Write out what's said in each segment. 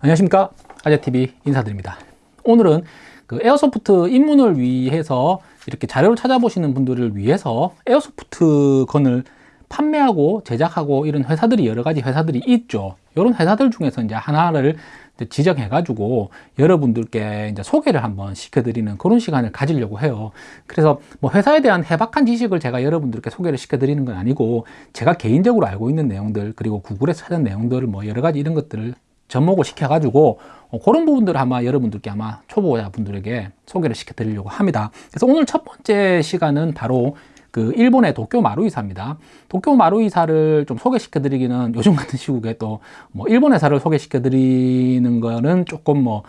안녕하십니까? 아재TV 인사드립니다. 오늘은 그 airsoft 입문을 위해서 이렇게 자료를 찾아보시는 분들을 위해서 airsoft gun을 판매하고 제작하고 이런 회사들이 여러 가지 회사들이 있죠. 이런 회사들 중에서 이제 하나를 지정해 가지고 여러분들께 이제 소개를 한번 시켜 드리는 그런 시간을 가지려고 해요. 그래서 뭐 회사에 대한 해박한 지식을 제가 여러분들께 소개를 시켜 드리는 건 아니고 제가 개인적으로 알고 있는 내용들 그리고 구글에서 찾은 내용들을 뭐 여러 가지 이런 것들을 접목을 시켜가지고 어, 그런 부분들을 아마 여러분들께 아마 초보자분들에게 소개를 시켜드리려고 합니다. 그래서 오늘 첫 번째 시간은 바로 그 일본의 도쿄 마루이사입니다. 도쿄 마루이사를 좀 소개시켜 드리기는 요즘 같은 시국에 또 뭐 일본 회사를 소개시켜 드리는 거는 조금 뭐,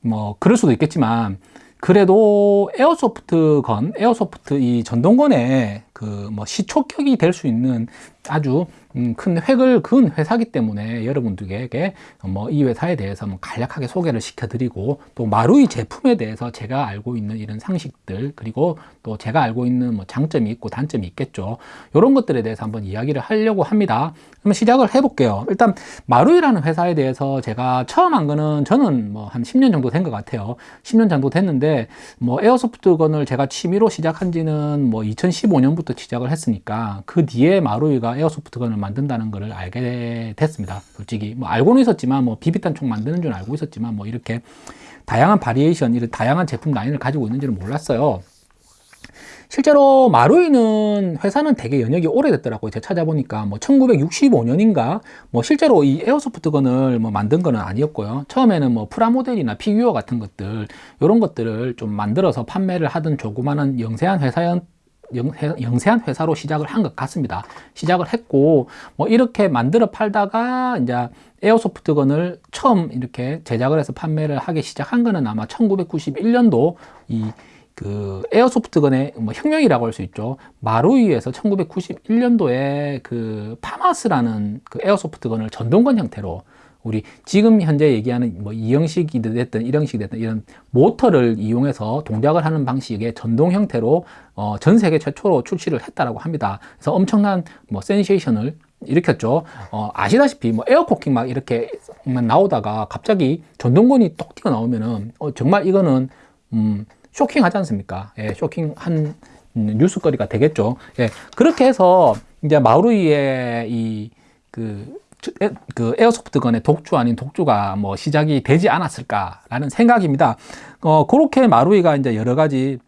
뭐, 그럴 수도 있겠지만 그래도 airsoft gun, airsoft 이 전동건의 그 뭐 시초격이 될 수 있는 아주 음, 큰 획을 그은 회사기 때문에 여러분들에게 뭐 이 회사에 대해서 뭐 간략하게 소개를 시켜드리고 또 마루이 제품에 대해서 제가 알고 있는 이런 상식들 그리고 또 제가 알고 있는 뭐 장점이 있고 단점이 있겠죠. 이런 것들에 대해서 한번 이야기를 하려고 합니다. 그러면 시작을 해볼게요. 일단 마루이라는 회사에 대해서 제가 처음 한 거는 저는 뭐 한 10년 정도 된 것 같아요. 10년 정도 됐는데 뭐 에어소프트건을 제가 취미로 시작한 지는 뭐 2015년부터 시작을 했으니까 그 뒤에 마루이가 에어소프트건을 만든다는 것을 알게 됐습니다. 솔직히 뭐 알고는 있었지만 뭐 비비탄 총 만드는 줄 알고 있었지만 뭐 이렇게 다양한 variation 이런 다양한 제품 라인을 가지고 있는지는 몰랐어요. 실제로 마루이는 회사는 되게 연혁이 오래됐더라고요. 제가 찾아보니까 뭐 1965년인가 뭐 실제로 이 airsoft gun을 뭐 만든 거는 아니었고요. 처음에는 뭐 프라모델이나 피규어 같은 것들 이런 것들을 좀 만들어서 판매를 하던 조그마한 영세한 회사였 영세한 회사로 시작을 한 것 같습니다. 시작을 했고 뭐 이렇게 만들어 팔다가 이제 에어소프트건을 처음 이렇게 제작을 해서 판매를 하기 시작한 거는 아마 1991년도 이 그 에어소프트건의 뭐 혁명이라고 할 수 있죠. 마루이에서 1991년도에 그 파마스라는 그 에어소프트건을 전동건 형태로 우리 지금 현재 얘기하는 뭐 이형식이 됐든 일형식이 됐든 이런 모터를 이용해서 동작을 하는 방식의 전동 형태로 어, 전 세계 최초로 출시를 했다라고 합니다. 그래서 엄청난 뭐 센세이션을 일으켰죠. 어, 아시다시피 뭐 air cocking 막 이렇게 나오다가 갑자기 전동건이 똑 튀어 나오면은 어, 정말 이거는 음, 쇼킹하지 않습니까? 예, 쇼킹한 뉴스거리가 되겠죠. 예, 그렇게 해서 이제 마루이의 이 그 그 airsoft gun의 독주 아닌 독주가 뭐 시작이 되지 않았을까라는 생각입니다. 어, 그렇게 마루이가 이제 여러 가지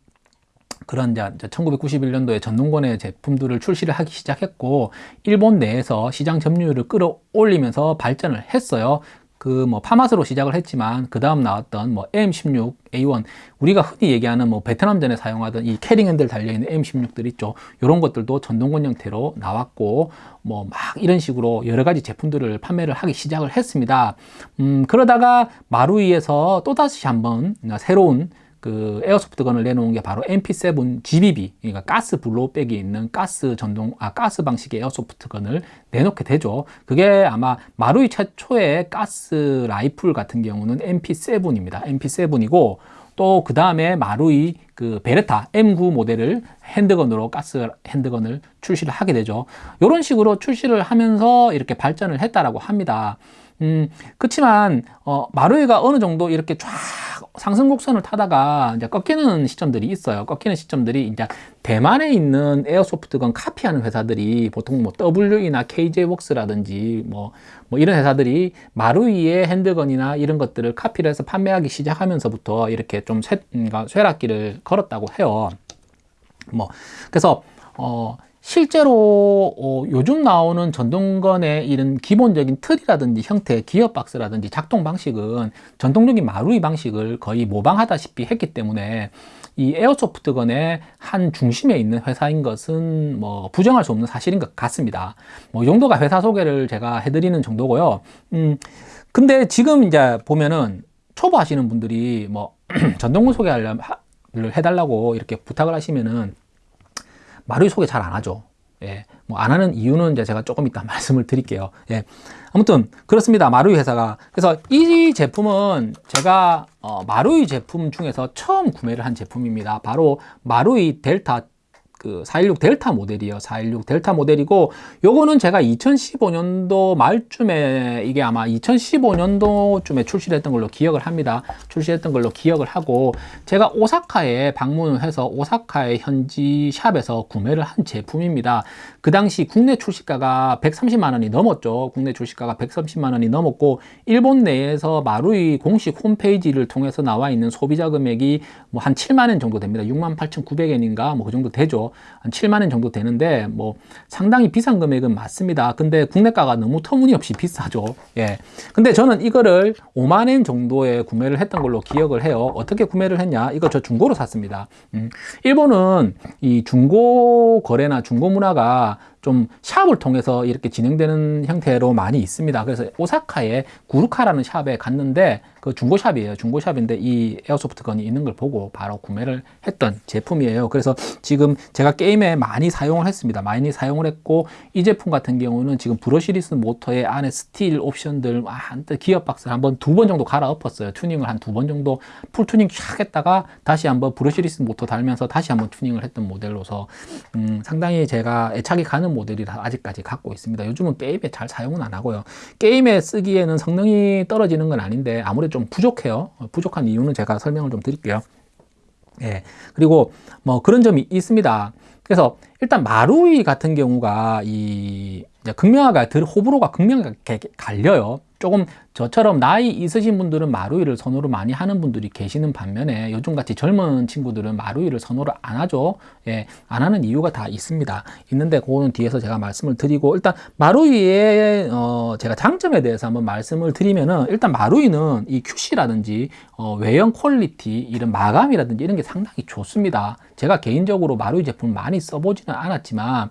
그런 이제 1991년도에 전동권의 제품들을 출시를 하기 시작했고 일본 내에서 시장 점유율을 끌어올리면서 발전을 했어요. 그 뭐 파마스로 시작을 했지만 그 다음 나왔던 뭐 M16, A1 우리가 흔히 얘기하는 뭐 베트남전에 사용하던 이 캐링 핸들 달려있는 M16들 있죠. 이런 것들도 전동권 형태로 나왔고 뭐 막 이런 식으로 여러 가지 제품들을 판매를 하기 시작을 했습니다. 음 그러다가 마루이에서 또다시 한번 새로운 그 에어소프트건을 내놓은 게 바로 MP7 GBB 그러니까 가스 블로백이 있는 가스 전동 아 가스 방식의 에어소프트건을 내놓게 되죠. 그게 아마 마루이 최초의 가스 라이플 같은 경우는 MP7입니다. MP7이고 또 그 다음에 마루이 그 베레타 M9 모델을 핸드건으로 가스 핸드건을 출시를 하게 되죠. 이런 식으로 출시를 하면서 이렇게 발전을 했다라고 합니다 음, 그렇지만 어, 마루이가 어느 정도 이렇게 쫙 상승 곡선을 타다가 이제 꺾이는 시점들이 있어요. 꺾이는 시점들이 이제 대만에 있는 에어소프트건 카피하는 회사들이 보통 뭐 WE나 KJ웍스라든지 뭐, 뭐 이런 회사들이 마루이의 핸드건이나 이런 것들을 카피를 해서 판매하기 시작하면서부터 이렇게 좀 쇠, 그러니까 쇠락기를 걸었다고 해요. 뭐 그래서 어 실제로 어, 요즘 나오는 전동건의 이런 기본적인 틀이라든지 형태, 기어 박스라든지 작동 방식은 전통적인 마루이 방식을 거의 모방하다시피 했기 때문에 이 에어소프트건의 한 중심에 있는 회사인 것은 뭐 부정할 수 없는 사실인 것 같습니다. 뭐이 정도가 회사 소개를 제가 해드리는 정도고요. 음, 근데 지금 이제 보면은 초보 하시는 분들이 뭐 전동건 소개하려면 해달라고 이렇게 부탁을 하시면은 마루이 소개 잘 안 하죠. 예, 뭐 안 하는 이유는 이제 제가 조금 이따 말씀을 드릴게요. 예, 아무튼 그렇습니다. 마루이 회사가 그래서 이 제품은 제가 어, 마루이 제품 중에서 처음 구매를 한 제품입니다. 바로 마루이 델타 그 416 델타 모델이에요. 416 델타 모델이고 요거는 제가 2015년도 말쯤에 이게 아마 2015년도쯤에 출시했던 걸로 기억을 합니다. 출시했던 걸로 기억을 하고 제가 오사카에 방문을 해서 오사카의 현지 샵에서 구매를 한 제품입니다. 그 당시 국내 출시가가 130만 원이 넘었죠. 국내 출시가가 130만 원이 넘었고 일본 내에서 마루이 공식 홈페이지를 통해서 나와 있는 소비자 금액이 뭐 한 7만 원 정도 됩니다. 6만 8,900엔인가 뭐 그 정도 되죠. 한 7만 원 정도 되는데 뭐 상당히 비싼 금액은 맞습니다. 근데 국내가가 너무 터무니없이 비싸죠. 예. 근데 저는 이거를 5만 엔 정도에 구매를 했던 걸로 기억을 해요. 어떻게 구매를 했냐? 이거 저 중고로 샀습니다. 음. 일본은 이 중고 거래나 중고 문화가 좀 샵을 통해서 이렇게 진행되는 형태로 많이 있습니다. 그래서 오사카에 구루카라는 샵에 갔는데 그 중고샵이에요. 중고샵인데 이 airsoft gun이 있는 걸 보고 바로 구매를 했던 제품이에요. 그래서 지금 제가 게임에 많이 사용을 했습니다. 많이 사용을 했고 이 제품 같은 경우는 지금 brushless 모터의 안에 스틸 옵션들 한때 기어 박스를 한번 두 번 정도 갈아 엎었어요. 튜닝을 한 두 번 정도 full 튜닝 쫙 했다가 다시 한번 brushless 모터 달면서 다시 한번 튜닝을 했던 모델로서 음, 상당히 제가 애착이 가는 모델이라 아직까지 갖고 있습니다. 요즘은 게임에 잘 사용은 안 하고요. 게임에 쓰기에는 성능이 떨어지는 건 아닌데 아무래도 좀 부족해요. 부족한 이유는 제가 설명을 좀 드릴게요. 예. 그리고 뭐 그런 점이 있습니다. 그래서 일단 마루이 같은 경우가 이 극명하게 호불호가 극명하게 갈려요. 조금 저처럼 나이 있으신 분들은 마루이를 선호를 많이 하는 분들이 계시는 반면에 요즘같이 젊은 친구들은 마루이를 선호를 안 하죠. 예, 안 하는 이유가 다 있습니다. 있는데 그거는 뒤에서 제가 말씀을 드리고 일단 마루이의 어, 제가 장점에 대해서 한번 말씀을 드리면은 일단 마루이는 이 QC라든지 어, 외형 quality 이런 마감이라든지 이런 게 상당히 좋습니다. 제가 개인적으로 마루이 제품을 많이 써보지는 않았지만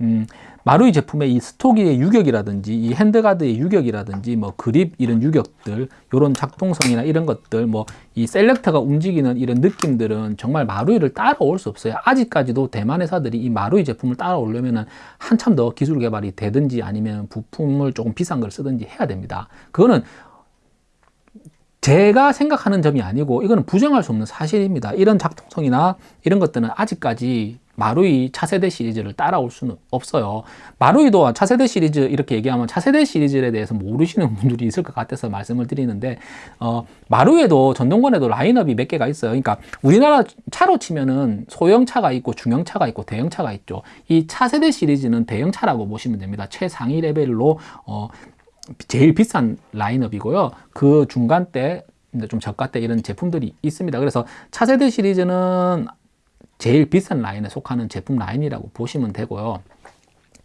음, 마루이 제품의 이 stock의 유격이라든지 이 handguard의 유격이라든지 뭐 그립 이런 유격들 이런 작동성이나 이런 것들 뭐 이 selector가 움직이는 이런 느낌들은 정말 마루이를 따라올 수 없어요. 아직까지도 대만 회사들이 이 마루이 제품을 따라오려면 한참 더 기술 개발이 되든지 아니면 부품을 조금 비싼 걸 쓰든지 해야 됩니다. 그거는 제가 생각하는 점이 아니고 이거는 부정할 수 없는 사실입니다. 이런 작동성이나 이런 것들은 아직까지 마루이 차세대 시리즈를 따라올 수는 없어요. 마루이도 차세대 시리즈 이렇게 얘기하면 차세대 시리즈에 대해서 모르시는 분들이 있을 것 같아서 말씀을 드리는데 어, 마루에도 전동권에도 라인업이 몇 개가 있어요. 그러니까 우리나라 차로 치면은 소형차가 있고 중형차가 있고 대형차가 있죠. 이 차세대 시리즈는 대형차라고 보시면 됩니다. 최상위 레벨로 어, 제일 비싼 라인업이고요. 그 중간대 좀 저가대 이런 제품들이 있습니다. 그래서 차세대 시리즈는 제일 비싼 라인에 속하는 제품 라인이라고 보시면 되고요.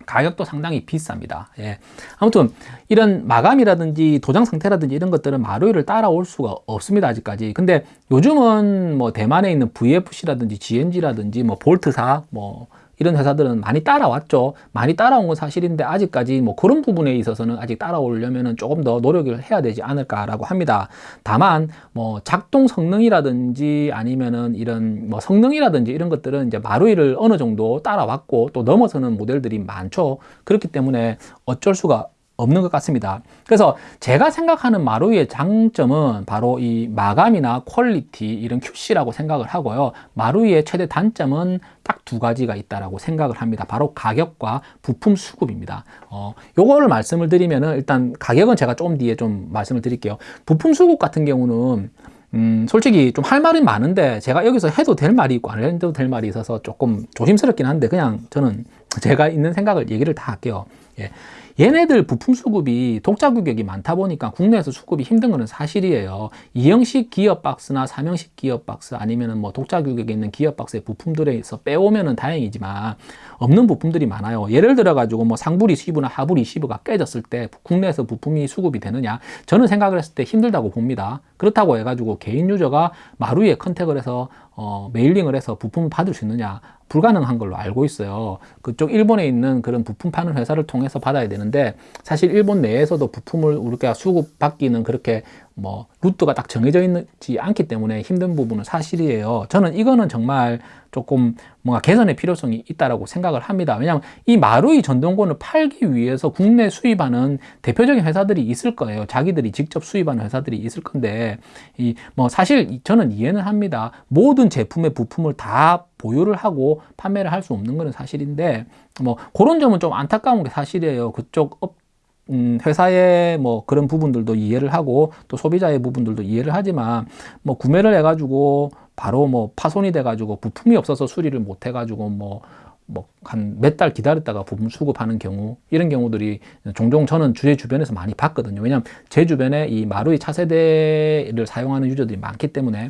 가격도 상당히 비쌉니다. 예. 아무튼 이런 마감이라든지 도장 상태라든지 이런 것들은 마루이를 따라올 수가 없습니다. 아직까지. 근데 요즘은 뭐 대만에 있는 VFC라든지 GNG라든지 뭐 볼트사 뭐 이런 회사들은 많이 따라왔죠. 많이 따라온 건 사실인데 아직까지 뭐 그런 부분에 있어서는 아직 따라오려면 조금 더 노력을 해야 되지 않을까라고 합니다. 다만 뭐 작동 성능이라든지 아니면은 이런 뭐 성능이라든지 이런 것들은 이제 마루이를 어느 정도 따라왔고 또 넘어서는 모델들이 많죠. 그렇기 때문에 어쩔 수가 없는 것 같습니다. 그래서 제가 생각하는 마루이의 장점은 바로 이 마감이나 quality 이런 QC라고 생각을 하고요. 마루이의 최대 단점은 딱 두 가지가 있다라고 생각을 합니다. 바로 가격과 부품 수급입니다. 어, 요거를 말씀을 드리면은 일단 가격은 제가 조금 뒤에 좀 말씀을 드릴게요. 부품 수급 같은 경우는 음, 솔직히 좀 할 말이 많은데 제가 여기서 해도 될 말이 있고 안 해도 될 말이 있어서 조금 조심스럽긴 한데 그냥 저는 제가 있는 생각을 얘기를 다 할게요. 예. 얘네들 부품 수급이 독자 규격이 많다 보니까 국내에서 수급이 힘든 것은 사실이에요. 2형식 기어박스나 3형식 기어박스 아니면 은 뭐 독자 규격에 있는 기어박스의 부품들에서 빼오면은 다행이지만 없는 부품들이 많아요. 예를 들어 가지고 뭐 상부 리시브나 하부 리시브가 깨졌을 때 국내에서 부품이 수급이 되느냐? 저는 생각을 했을 때 힘들다고 봅니다. 그렇다고 해가지고 개인 user가 마루이에 contact을 해서 어, mailing을 해서 부품을 받을 수 있느냐? 불가능한 걸로 알고 있어요. 그쪽 일본에 있는 그런 부품 파는 회사를 통해서 받아야 되는데 사실 일본 내에서도 부품을 우리가 수급 받기는 그렇게 뭐 루트가 딱 정해져 있지 않기 때문에 힘든 부분은 사실이에요. 저는 이거는 정말 조금 뭔가 개선의 필요성이 있다라고 생각을 합니다. 왜냐하면 이 마루이 전동건을 팔기 위해서 국내 수입하는 대표적인 회사들이 있을 거예요. 자기들이 직접 수입하는 회사들이 있을 건데 이 뭐 사실 저는 이해는 합니다. 모든 제품의 부품을 다 보유를 하고 판매를 할 수 없는 것은 사실인데 뭐 그런 점은 좀 안타까운 게 사실이에요. 그쪽 업 음, 회사의 뭐 그런 부분들도 이해를 하고 또 소비자의 부분들도 이해를 하지만 뭐 구매를 해가지고 바로 뭐 파손이 돼가지고 부품이 없어서 수리를 못 해가지고 뭐 뭐 한 몇 달 기다렸다가 부품 수급하는 경우 이런 경우들이 종종 저는 주제 주변에서 많이 봤거든요. 왜냐하면 제 주변에 이 마루이 차세대를 사용하는 유저들이 많기 때문에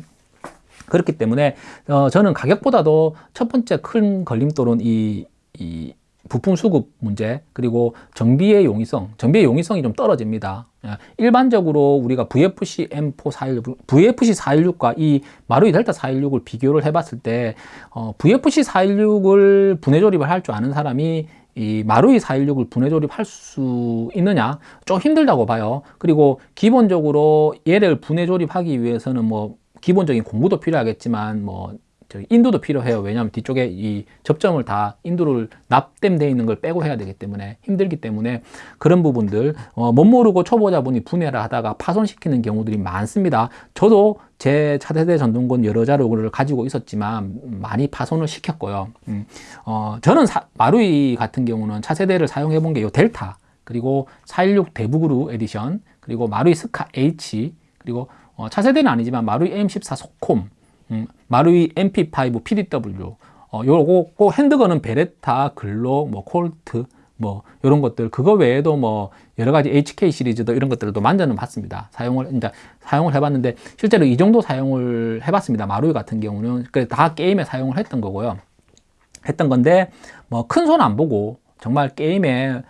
그렇기 때문에 어, 저는 가격보다도 첫 번째 큰 걸림돌은 이, 이 부품 수급 문제 그리고 정비의 용이성 정비의 용이성이 좀 떨어집니다. 예, 일반적으로 우리가 VFC M4 416 VFC 416과 이 마루이 델타 416을 비교를 해 봤을 때 어, VFC 416을 분해 조립을 할 줄 아는 사람이 이 마루이 416을 분해 조립할 수 있느냐? 좀 힘들다고 봐요. 그리고 기본적으로 얘를 분해 조립하기 위해서는 뭐 기본적인 공부도 필요하겠지만 뭐 인도도 필요해요. 왜냐하면 뒤쪽에 이 접점을 다 인도를 납땜되어 있는 걸 빼고 해야 되기 때문에 힘들기 때문에 그런 부분들 어, 못 모르고 초보자분이 분해를 하다가 파손시키는 경우들이 많습니다. 저도 제 차세대 전동권 여러 자료를 가지고 있었지만 많이 파손을 시켰고요. 음, 어, 저는 사, 마루이 같은 경우는 차세대를 사용해 본 게요 델타 그리고 416 DEVGRU edition 그리고 마루이 SCAR-H 그리고 어, 차세대는 아니지만 마루이 M14 SOCOM 음, 마루이 MP5 PDW 어, 요거 꼭 handgun은 베레타, 글록, 뭐 콜트 뭐 이런 것들 그거 외에도 뭐 여러 가지 HK 시리즈도 이런 것들도 만져는 봤습니다. 사용을 이제 사용을 해봤는데 실제로 이 정도 사용을 해봤습니다. 마루이 같은 경우는 다 게임에 사용을 했던 거고요. 했던 건데 뭐 큰 손 안 보고 정말 게임의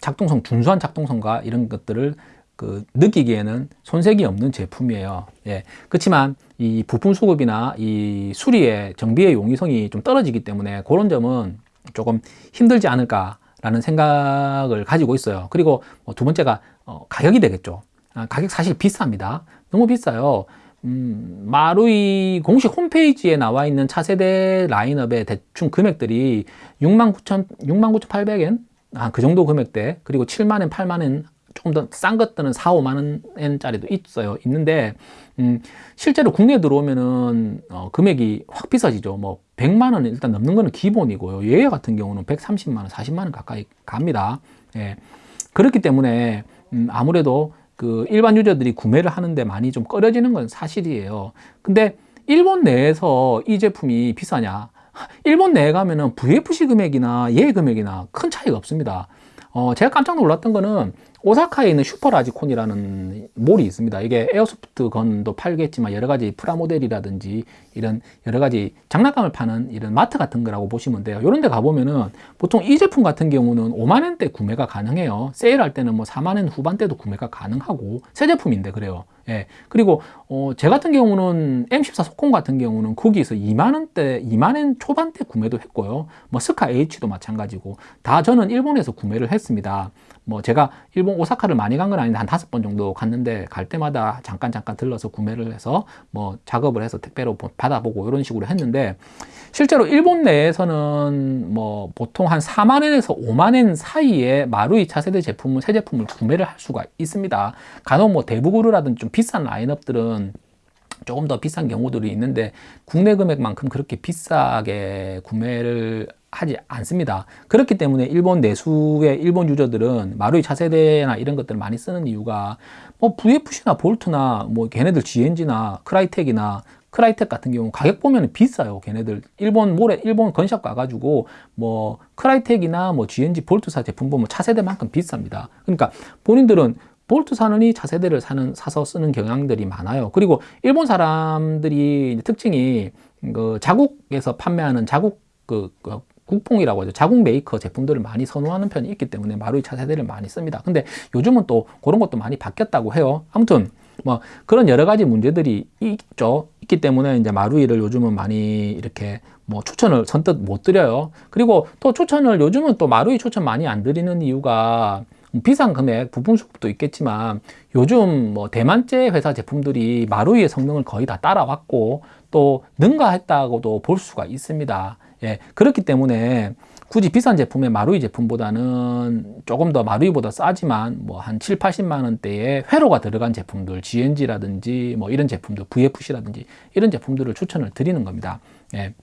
작동성 준수한 작동성과 이런 것들을 그 느끼기에는 손색이 없는 제품이에요. 예. 그렇지만 이 부품 수급이나 이 수리의 정비의 용이성이 좀 떨어지기 때문에 그런 점은 조금 힘들지 않을까라는 생각을 가지고 있어요. 그리고 뭐두 번째가 어, 가격이 되겠죠. 아, 가격 사실 비쌉니다. 너무 비싸요. 음, 마루이 공식 홈페이지에 나와 있는 차세대 라인업의 대충 금액들이 69,000, 69,800엔? 아, 그 정도 금액대. 그리고 7만엔, 8만엔 조금 더 싼 것들은 4, 5만 원짜리도 있어요. 있는데 음, 실제로 국내에 들어오면은 어, 금액이 확 비싸지죠. 뭐 100만 원 일단 넘는 거는 기본이고요. 얘 같은 경우는 130만 원, 40만 원 가까이 갑니다. 예. 그렇기 때문에 음, 아무래도 그 일반 유저들이 구매를 하는데 많이 좀 꺼려지는 건 사실이에요. 근데 일본 내에서 이 제품이 비싸냐? 일본 내에 가면은 VFC 금액이나 얘 금액이나 큰 차이가 없습니다. 어, 제가 깜짝 놀랐던 거는 오사카에 있는 슈퍼라지콘이라는 몰이 있습니다. 이게 airsoft gun도 팔겠지만 여러 가지 프라모델이라든지 이런 여러 가지 장난감을 파는 이런 마트 같은 거라고 보시면 돼요. 이런 데 가보면은 보통 이 제품 같은 경우는 5만원대 구매가 가능해요. 세일할 때는 뭐 4만원 후반대도 구매가 가능하고 새 제품인데 그래요. 예. 그리고 어, 제 같은 경우는 M14 소콘 같은 경우는 거기서 2만원대, 2만원 초반대 구매도 했고요. 뭐 스카 H도 마찬가지고 다 저는 일본에서 구매를 했습니다. 뭐 제가 일본 오사카를 많이 간 건 아닌데 한 다섯 번 정도 갔는데 갈 때마다 잠깐 잠깐 들러서 구매를 해서 뭐 작업을 해서 택배로 받아보고 이런 식으로 했는데 실제로 일본 내에서는 뭐 보통 한 4만엔에서 5만엔 사이에 마루이 차세대 제품은 새 제품을 구매를 할 수가 있습니다. 간혹 뭐 DEVGRU라든지 좀 비싼 라인업들은 조금 더 비싼 경우들이 있는데 국내 금액만큼 그렇게 비싸게 구매를 하지 않습니다. 그렇기 때문에 일본 내수의 일본 유저들은 마루이 차세대나 이런 것들을 많이 쓰는 이유가 뭐 VFC나 볼트나 뭐 걔네들 GNG나 크라이텍이나 크라이텍 같은 경우 가격 보면 비싸요. 걔네들 일본 몰에 일본 gun shop 가가지고 뭐 크라이텍이나 뭐 GNG 볼트사 제품 보면 차세대만큼 비쌉니다. 그러니까 본인들은 볼트 사느니 차세대를 사는 사서 쓰는 경향들이 많아요. 그리고 일본 사람들이 특징이 그 자국에서 판매하는 자국 그, 그 국뽕이라고 하죠. 자국 메이커 제품들을 많이 선호하는 편이 있기 때문에 마루이 차세대를 많이 씁니다. 근데 요즘은 또 그런 것도 많이 바뀌었다고 해요. 아무튼 뭐 그런 여러 가지 문제들이 있죠. 있기 때문에 이제 마루이를 요즘은 많이 이렇게 뭐 추천을 선뜻 못 드려요. 그리고 또 추천을 요즘은 또 마루이 추천 많이 안 드리는 이유가 비싼 금액 부품 수급도 있겠지만 요즘 뭐 대만제 회사 제품들이 마루이의 성능을 거의 다 따라왔고 또 능가했다고도 볼 수가 있습니다. 예, 그렇기 때문에 굳이 비싼 제품의 마루이 제품보다는 조금 더 마루이보다 싸지만 뭐 한 7, 80만 원대의 회로가 들어간 제품들 GNG라든지 뭐 이런 제품들 VFC라든지 이런 제품들을 추천을 드리는 겁니다. 예.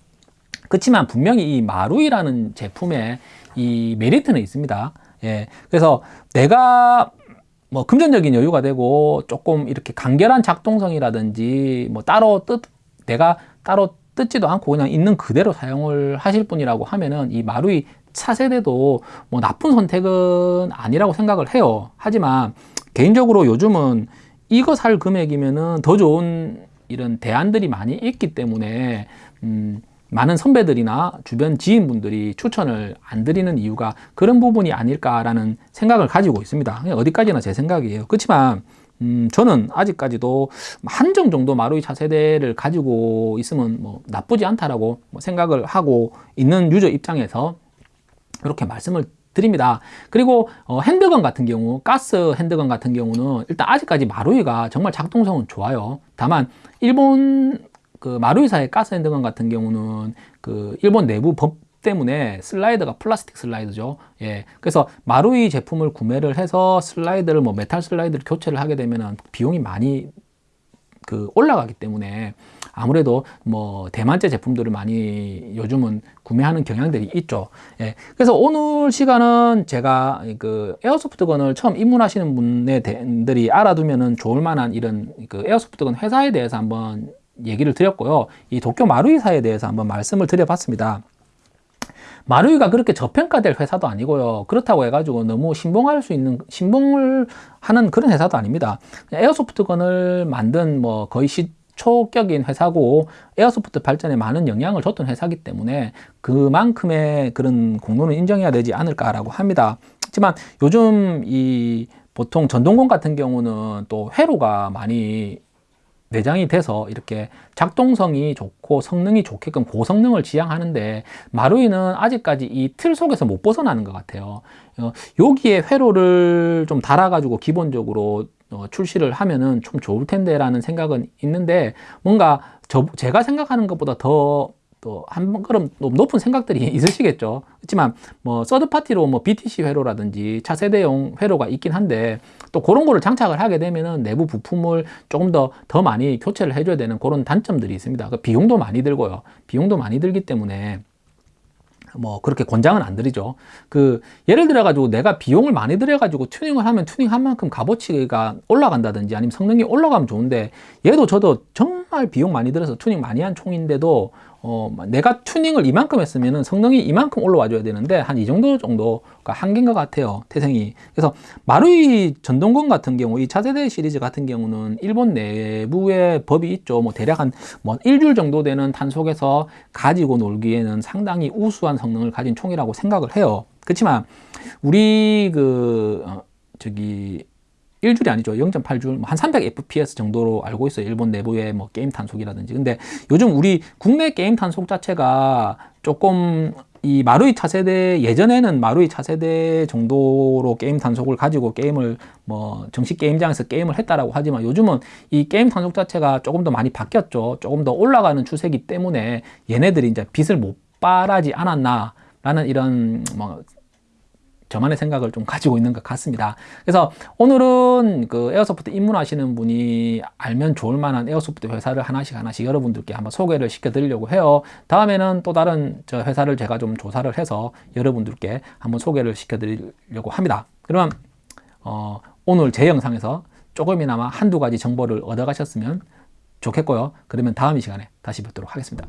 그렇지만 분명히 이 마루이라는 제품의 이 메리트는 있습니다. 예. 그래서 내가 뭐 금전적인 여유가 되고 조금 이렇게 간결한 작동성이라든지 뭐 따로 뜻 내가 따로 뜯지도 않고 그냥 있는 그대로 사용을 하실 분이라고 하면은 이 마루이 차세대도 뭐 나쁜 선택은 아니라고 생각을 해요. 하지만 개인적으로 요즘은 이거 살 금액이면은 더 좋은 이런 대안들이 많이 있기 때문에 음 많은 선배들이나 주변 지인분들이 추천을 안 드리는 이유가 그런 부분이 아닐까라는 생각을 가지고 있습니다. 어디까지나 제 생각이에요. 그렇지만 음, 저는 아직까지도 한정 정도 마루이 차세대를 가지고 있으면 뭐 나쁘지 않다라고 뭐 생각을 하고 있는 유저 입장에서 이렇게 말씀을 드립니다. 그리고 어, 핸드건 같은 경우, 가스 핸드건 같은 경우는 일단 아직까지 마루이가 정말 작동성은 좋아요. 다만 일본 그 마루이사의 가스 handgun 같은 경우는 그 일본 내부 법 때문에 슬라이드가 플라스틱 슬라이드죠. 예. 그래서 마루이 제품을 구매를 해서 슬라이드를 뭐 메탈 슬라이드를 교체를 하게 되면은 비용이 많이 그 올라가기 때문에 아무래도 뭐 대만제 제품들을 많이 요즘은 구매하는 경향들이 있죠. 예. 그래서 오늘 시간은 제가 그 airsoft gun을 처음 입문하시는 분들이 알아두면은 좋을 만한 이런 그 airsoft gun 회사에 대해서 한번 얘기를 드렸고요. 이 도쿄 마루이사에 대해서 한번 말씀을 드려봤습니다. 마루이가 그렇게 저평가될 회사도 아니고요. 그렇다고 해가지고 너무 신봉할 수 있는, 신봉을 하는 그런 회사도 아닙니다. 에어소프트건을 만든 뭐 거의 시 초격인 회사고 에어소프트 발전에 많은 영향을 줬던 회사기 때문에 그만큼의 그런 공로는 인정해야 되지 않을까라고 합니다. 하지만 요즘 이 보통 전동건 같은 경우는 또 회로가 많이 내장이 돼서 이렇게 작동성이 좋고 성능이 좋게끔 고성능을 지향하는데 마루이는 아직까지 이 틀 속에서 못 벗어나는 것 같아요. 어, 여기에 회로를 좀 달아 가지고 기본적으로 어, 출시를 하면은 좀 좋을 텐데 라는 생각은 있는데 뭔가 저, 제가 생각하는 것보다 더 또 한 걸음 높은 생각들이 있으시겠죠. 그렇지만 뭐 서드 파티로 뭐 BTC 회로라든지 차세대용 회로가 있긴 한데 또 그런 거를 장착을 하게 되면은 내부 부품을 조금 더 더 많이 교체를 해줘야 되는 그런 단점들이 있습니다. 그 비용도 많이 들고요. 비용도 많이 들기 때문에 뭐 그렇게 권장은 안 드리죠. 그 예를 들어 가지고 내가 비용을 많이 들여 가지고 튜닝을 하면 튜닝한 만큼 값어치가 올라간다든지 아니면 성능이 올라가면 좋은데 얘도 저도 정말 비용 많이 들여서 튜닝 많이 한 총인데도 어, 내가 튜닝을 이만큼 했으면 성능이 이만큼 올라와 줘야 되는데 한 이 정도 정도가 한계인 것 같아요 태생이. 그래서 마루이 전동건 같은 경우 이 차세대 시리즈 같은 경우는 일본 내부의 법이 있죠. 뭐 대략 한 뭐 일주일 정도 되는 탄속에서 가지고 놀기에는 상당히 우수한 성능을 가진 총이라고 생각을 해요. 그렇지만 우리 그 어, 저기 1줄이 아니죠. 0.8줄, 한 300fps 정도로 알고 있어요. 일본 내부의 뭐 게임 탄속이라든지. 근데 요즘 우리 국내 게임 탄속 자체가 조금 이 마루이 차세대 예전에는 마루이 차세대 정도로 게임 탄속을 가지고 게임을 뭐 정식 게임장에서 게임을 했다라고 하지만 요즘은 이 게임 탄속 자체가 조금 더 많이 바뀌었죠. 조금 더 올라가는 추세이기 때문에 얘네들이 이제 빛을 못 발하지 않았나 라는 이런 뭐 저만의 생각을 좀 가지고 있는 것 같습니다. 그래서 오늘은 그 airsoft 입문하시는 분이 알면 좋을 만한 airsoft 회사를 하나씩 하나씩 여러분들께 한번 소개를 시켜 드리려고 해요. 다음에는 또 다른 저 회사를 제가 좀 조사를 해서 여러분들께 한번 소개를 시켜 드리려고 합니다. 그러면 어, 오늘 제 영상에서 조금이나마 한두 가지 정보를 얻어 가셨으면 좋겠고요. 그러면 다음 이 시간에 다시 뵙도록 하겠습니다.